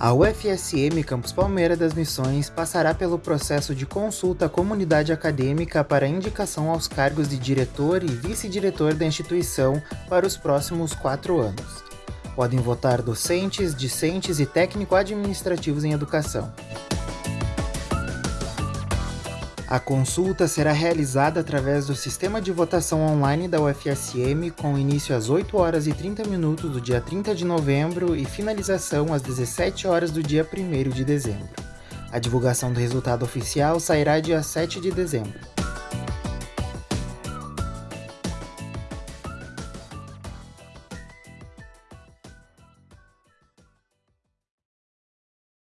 A UFSM Campus Palmeira das Missões passará pelo processo de consulta à comunidade acadêmica para indicação aos cargos de diretor e vice-diretor da instituição para os próximos quatro anos. Podem votar docentes, discentes e técnico-administrativos em educação. A consulta será realizada através do sistema de votação online da UFSM, com início às 8 horas e 30 minutos do dia 30 de novembro e finalização às 17 horas do dia 1 de dezembro. A divulgação do resultado oficial sairá dia 7 de dezembro.